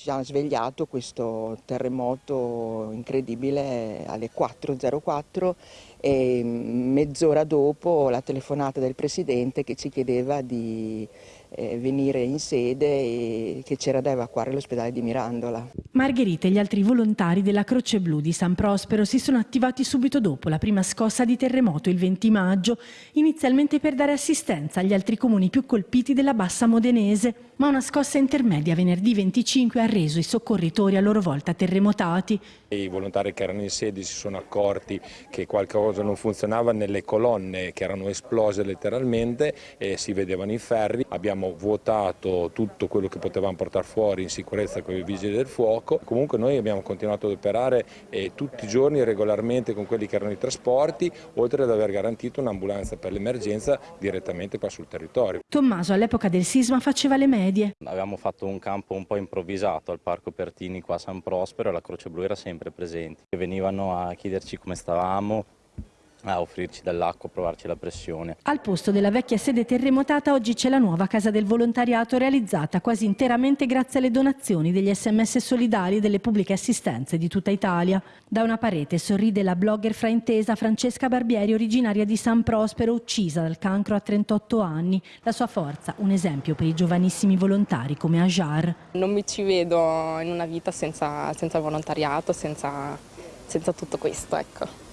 Ci ha svegliato questo terremoto incredibile alle 4.04 e mezz'ora dopo la telefonata del Presidente che ci chiedeva di eh, venire in sede e che c'era da evacuare l'ospedale di Mirandola. Margherita e gli altri volontari della Croce Blu di San Prospero si sono attivati subito dopo la prima scossa di terremoto il 20 maggio, inizialmente per dare assistenza agli altri comuni più colpiti della Bassa Modenese, ma una scossa intermedia venerdì 25 ha reso i soccorritori a loro volta terremotati. I volontari che erano in sede si sono accorti che qualcosa non funzionava nelle colonne che erano esplose letteralmente e si vedevano i ferri. Abbiamo vuotato tutto quello che potevamo portare fuori in sicurezza con i vigili del fuoco. Comunque noi abbiamo continuato ad operare eh, tutti i giorni regolarmente con quelli che erano i trasporti, oltre ad aver garantito un'ambulanza per l'emergenza direttamente qua sul territorio. Tommaso all'epoca del sisma faceva le medie. Avevamo fatto un campo un po' improvvisato al Parco Pertini qua a San Prospero e la Croce Blu era sempre presenti. Venivano a chiederci come stavamo, a offrirci dell'acqua, a provarci la pressione. Al posto della vecchia sede terremotata oggi c'è la nuova casa del volontariato realizzata quasi interamente grazie alle donazioni degli sms solidari delle pubbliche assistenze di tutta Italia. Da una parete sorride la blogger fraintesa Francesca Barbieri, originaria di San Prospero, uccisa dal cancro a 38 anni. La sua forza, un esempio per i giovanissimi volontari come Ajar. Non mi ci vedo in una vita senza, senza volontariato, senza, senza tutto questo. Ecco.